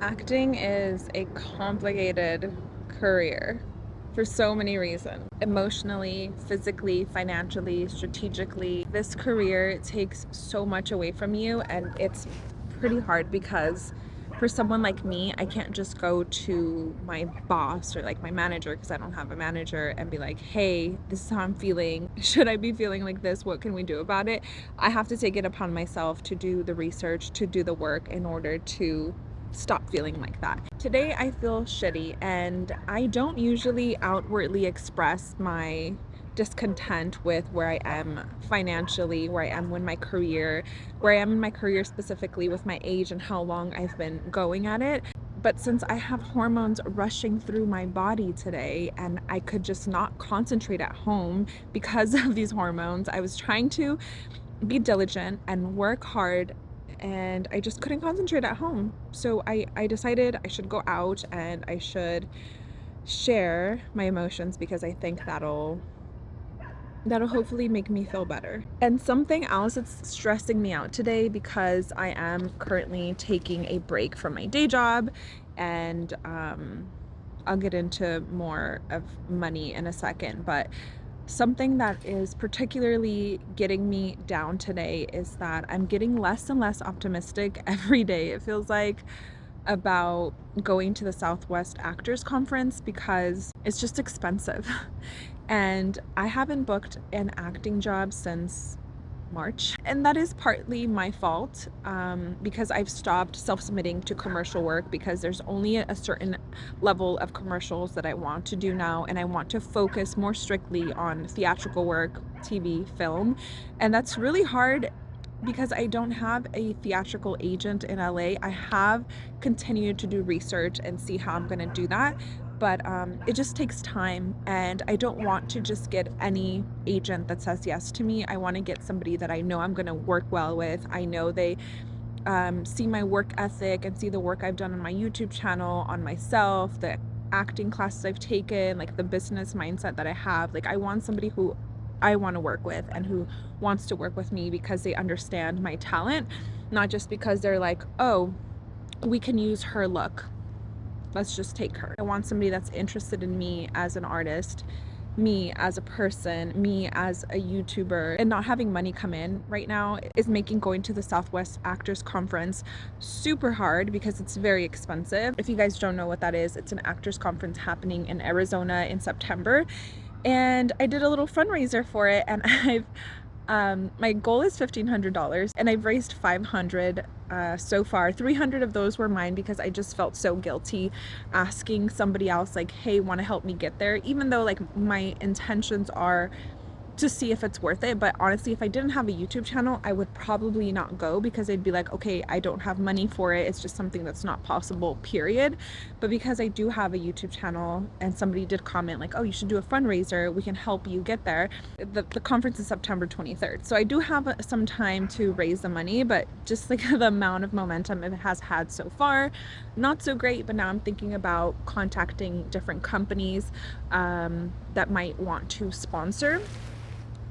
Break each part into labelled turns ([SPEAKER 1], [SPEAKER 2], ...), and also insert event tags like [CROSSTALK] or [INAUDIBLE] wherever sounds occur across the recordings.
[SPEAKER 1] Acting is a complicated career for so many reasons. Emotionally, physically, financially, strategically. This career takes so much away from you and it's pretty hard because for someone like me, I can't just go to my boss or like my manager because I don't have a manager and be like, hey, this is how I'm feeling. [LAUGHS] Should I be feeling like this? What can we do about it? I have to take it upon myself to do the research, to do the work in order to stop feeling like that. Today I feel shitty and I don't usually outwardly express my discontent with where I am financially, where I am in my career, where I am in my career specifically with my age and how long I've been going at it. But since I have hormones rushing through my body today and I could just not concentrate at home because [LAUGHS] of these hormones, I was trying to be diligent and work hard and I just couldn't concentrate at home. So I, I decided I should go out and I should share my emotions because I think that'll that'll hopefully make me feel better. And something else that's stressing me out today because I am currently taking a break from my day job and um, I'll get into more of money in a second, but Something that is particularly getting me down today is that I'm getting less and less optimistic [LAUGHS] every day. It feels like about going to the Southwest Actors Conference because it's just expensive. [LAUGHS] And I haven't booked an acting job since March. And that is partly my fault um, because I've stopped self-submitting to commercial work because there's only a certain level of commercials that I want to do now and I want to focus more strictly on theatrical work, TV, film. And that's really hard because I don't have a theatrical agent in LA. I have continued to do research and see how I'm going to do that but um, it just takes time and I don't want to just get any agent that says yes to me. I want to get somebody that I know I'm going to work well with. I know they um, see my work ethic and see the work I've done on my YouTube channel, on myself, the acting classes I've taken, like the business mindset that I have. Like I want somebody who I want to work with and who wants to work with me because they understand my talent, not just because they're like, oh, we can use her look let's just take her. I want somebody that's interested in me as an artist, me as a person, me as a YouTuber, and not having money come in right now is making going to the Southwest Actors Conference super hard because it's very expensive. If you guys don't know what that is, it's an actors conference happening in Arizona in September. And I did a little fundraiser for it and [LAUGHS] I've um, my goal is $1,500 and I've raised 500 uh, so far. 300 of those were mine because I just felt so guilty asking somebody else like, hey, want to help me get there? Even though like my intentions are to see if it's worth it. But honestly, if I didn't have a YouTube channel, I would probably not go because I'd be like, okay, I don't have money for it. It's just something that's not possible, period. But because I do have a YouTube channel and somebody did comment like, oh, you should do a fundraiser, we can help you get there. The, the conference is September 23rd. So I do have some time to raise the money, but just like [LAUGHS] the amount of momentum it has had so far, not so great. But now I'm thinking about contacting different companies um, that might want to sponsor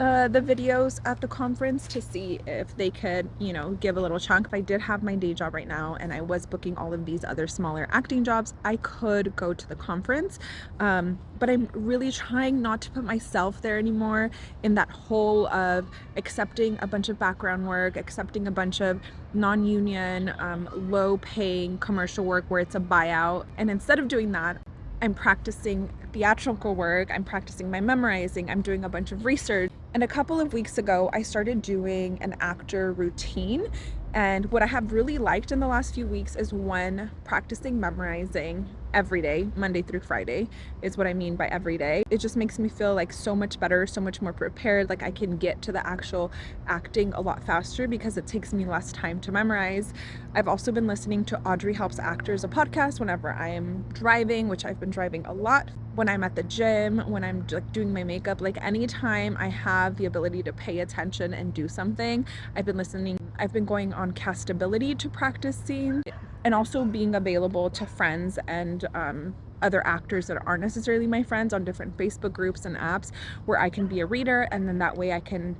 [SPEAKER 1] uh, the videos at the conference to see if they could, you know, give a little chunk. If I did have my day job right now and I was booking all of these other smaller acting jobs, I could go to the conference. Um, but I'm really trying not to put myself there anymore in that hole of accepting a bunch of background work, accepting a bunch of non-union, um, low-paying commercial work where it's a buyout. And instead of doing that, I'm practicing theatrical work, I'm practicing my memorizing, I'm doing a bunch of research. And a couple of weeks ago, I started doing an actor routine. And what I have really liked in the last few weeks is one, practicing memorizing every day, Monday through Friday is what I mean by every day. It just makes me feel like so much better, so much more prepared. Like I can get to the actual acting a lot faster because it takes me less time to memorize. I've also been listening to Audrey Helps Actors, a podcast whenever I am driving, which I've been driving a lot when I'm at the gym, when I'm like doing my makeup, like anytime I have the ability to pay attention and do something, I've been listening. I've been going on castability to practice scenes and also being available to friends and um, other actors that aren't necessarily my friends on different Facebook groups and apps where I can be a reader and then that way I can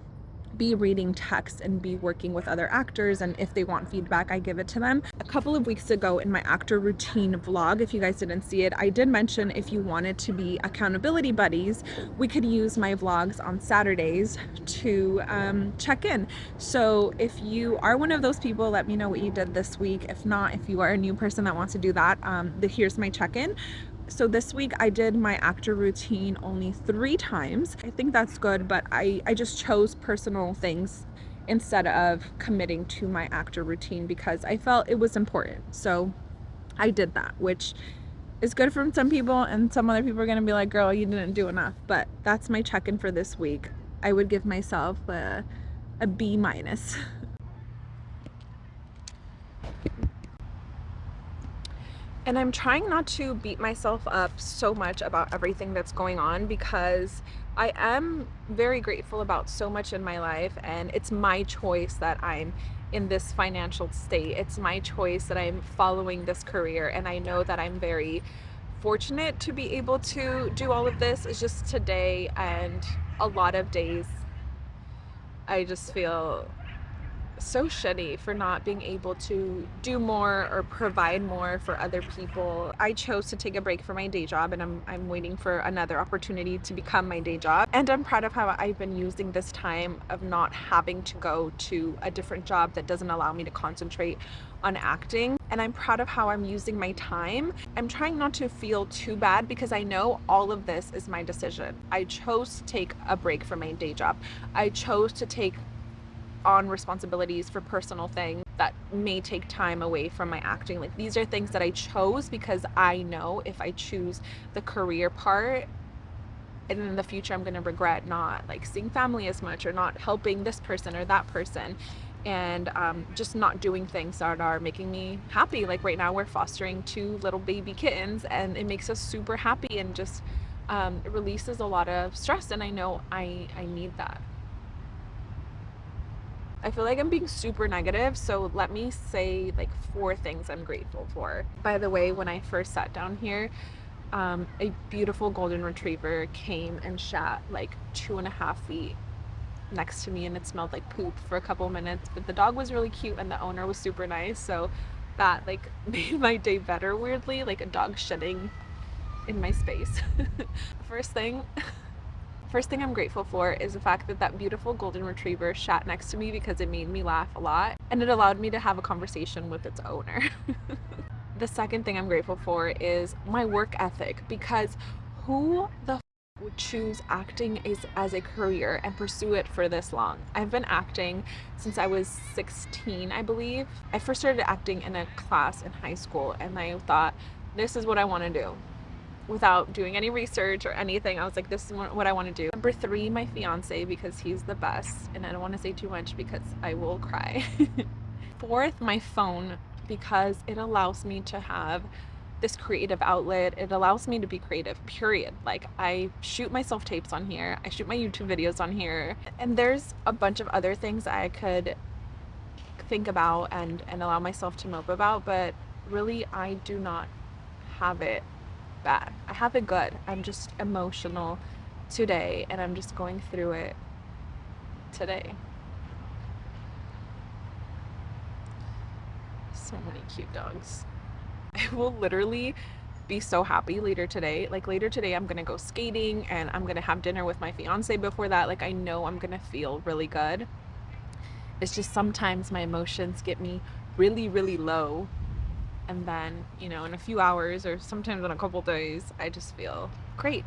[SPEAKER 1] be reading text and be working with other actors and if they want feedback I give it to them. A couple of weeks ago in my actor routine vlog if you guys didn't see it I did mention if you wanted to be accountability buddies we could use my vlogs on Saturdays to um, check in. So if you are one of those people let me know what you did this week. If not if you are a new person that wants to do that um, the, here's my check-in so this week I did my actor routine only three times. I think that's good, but I, I just chose personal things instead of committing to my actor routine because I felt it was important. So I did that, which is good for some people and some other people are going to be like, girl, you didn't do enough. But that's my check-in for this week. I would give myself a, a B minus. [LAUGHS] And I'm trying not to beat myself up so much about everything that's going on because I am very grateful about so much in my life and it's my choice that I'm in this financial state. It's my choice that I'm following this career and I know that I'm very fortunate to be able to do all of this. It's just today and a lot of days I just feel so shitty for not being able to do more or provide more for other people. I chose to take a break from my day job and I'm, I'm waiting for another opportunity to become my day job. And I'm proud of how I've been using this time of not having to go to a different job that doesn't allow me to concentrate on acting. And I'm proud of how I'm using my time. I'm trying not to feel too bad because I know all of this is my decision. I chose to take a break from my day job. I chose to take on responsibilities for personal things that may take time away from my acting. Like these are things that I chose because I know if I choose the career part and in the future I'm going to regret not like seeing family as much or not helping this person or that person and um, just not doing things that are making me happy. Like right now we're fostering two little baby kittens and it makes us super happy and just um, releases a lot of stress and I know I, I need that. I feel like I'm being super negative, so let me say like four things I'm grateful for. By the way, when I first sat down here, um, a beautiful golden retriever came and shat like two and a half feet next to me and it smelled like poop for a couple minutes but the dog was really cute and the owner was super nice so that like [LAUGHS] made my day better weirdly like a dog shedding in my space [LAUGHS] first thing [LAUGHS] First thing I'm grateful for is the fact that that beautiful golden retriever sat next to me because it made me laugh a lot and it allowed me to have a conversation with its owner. [LAUGHS] the second thing I'm grateful for is my work ethic because who the would choose acting as, as a career and pursue it for this long. I've been acting since I was 16, I believe. I first started acting in a class in high school and I thought, this is what I want to do without doing any research or anything. I was like, this is what I want to do. Number three, my fiance, because he's the best. And I don't want to say too much because I will cry. [LAUGHS] Fourth, my phone, because it allows me to have this creative outlet. It allows me to be creative, period. Like I shoot my self-tapes on here. I shoot my YouTube videos on here. And there's a bunch of other things I could think about and, and allow myself to mope about. But really, I do not have it bad. I have it good. I'm just emotional today and I'm just going through it today. So many cute dogs. [LAUGHS] I will literally be so happy later today. Like later today I'm gonna go skating and I'm gonna have dinner with my fiance before that. Like I know I'm gonna feel really good. It's just sometimes my emotions get me really, really low and then you know in a few hours or sometimes in a couple days I just feel great.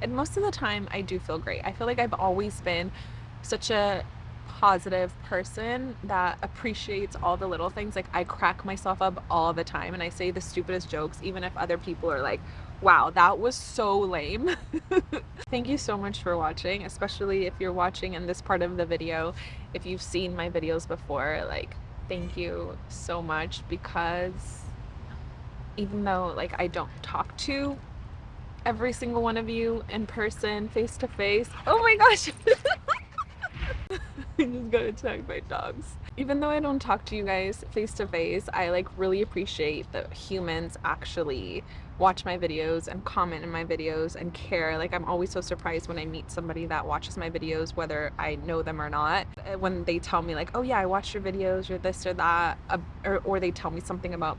[SPEAKER 1] And most of the time I do feel great. I feel like I've always been such a positive person that appreciates all the little things. Like I crack myself up all the time and I say the stupidest jokes even if other people are like wow that was so lame. [LAUGHS] Thank you so much for watching especially if you're watching in this part of the video if you've seen my videos before like thank you so much because even though like I don't talk to every single one of you in person face to face oh my gosh [LAUGHS] I [LAUGHS] just gotta check my dogs. Even though I don't talk to you guys face to face, I like really appreciate that humans actually watch my videos and comment in my videos and care. Like I'm always so surprised when I meet somebody that watches my videos, whether I know them or not. When they tell me like, oh yeah, I watched your videos, you're this or that, or, or they tell me something about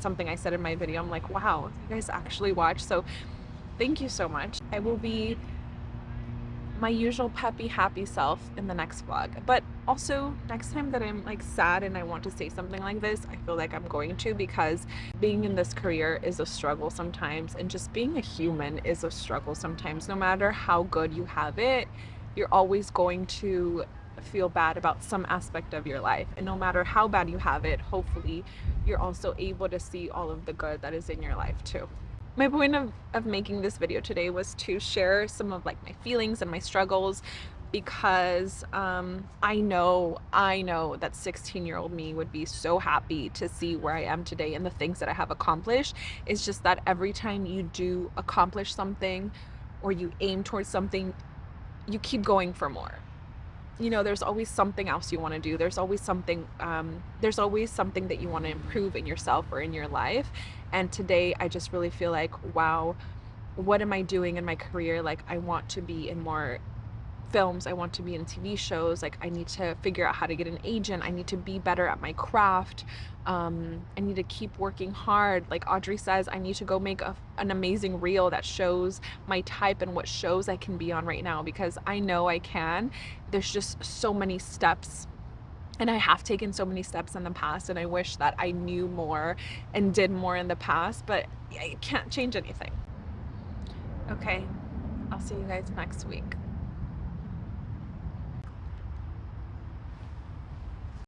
[SPEAKER 1] something I said in my video, I'm like, wow, you guys actually watch. So thank you so much. I will be my usual peppy happy self in the next vlog. But also next time that I'm like sad and I want to say something like this I feel like I'm going to because being in this career is a struggle sometimes and just being a human is a struggle sometimes. No matter how good you have it you're always going to feel bad about some aspect of your life. And no matter how bad you have it hopefully you're also able to see all of the good that is in your life too my point of, of making this video today was to share some of like my feelings and my struggles because um, I know, I know that 16 year old me would be so happy to see where I am today and the things that I have accomplished. It's just that every time you do accomplish something or you aim towards something, you keep going for more you know there's always something else you want to do. There's always something um, there's always something that you want to improve in yourself or in your life. And today i just really feel like wow what am i doing in my career? Like i want to be in more films i want to be in tv shows like i need to figure out how to get an agent i need to be better at my craft um, i need to keep working hard. Like audrey says i need to go make a, an amazing reel that shows my type and what shows i can be on right now because i know i can. There's just so many steps and I have taken so many steps in the past and I wish that I knew more and did more in the past but I can't change anything. Okay I'll see you guys next week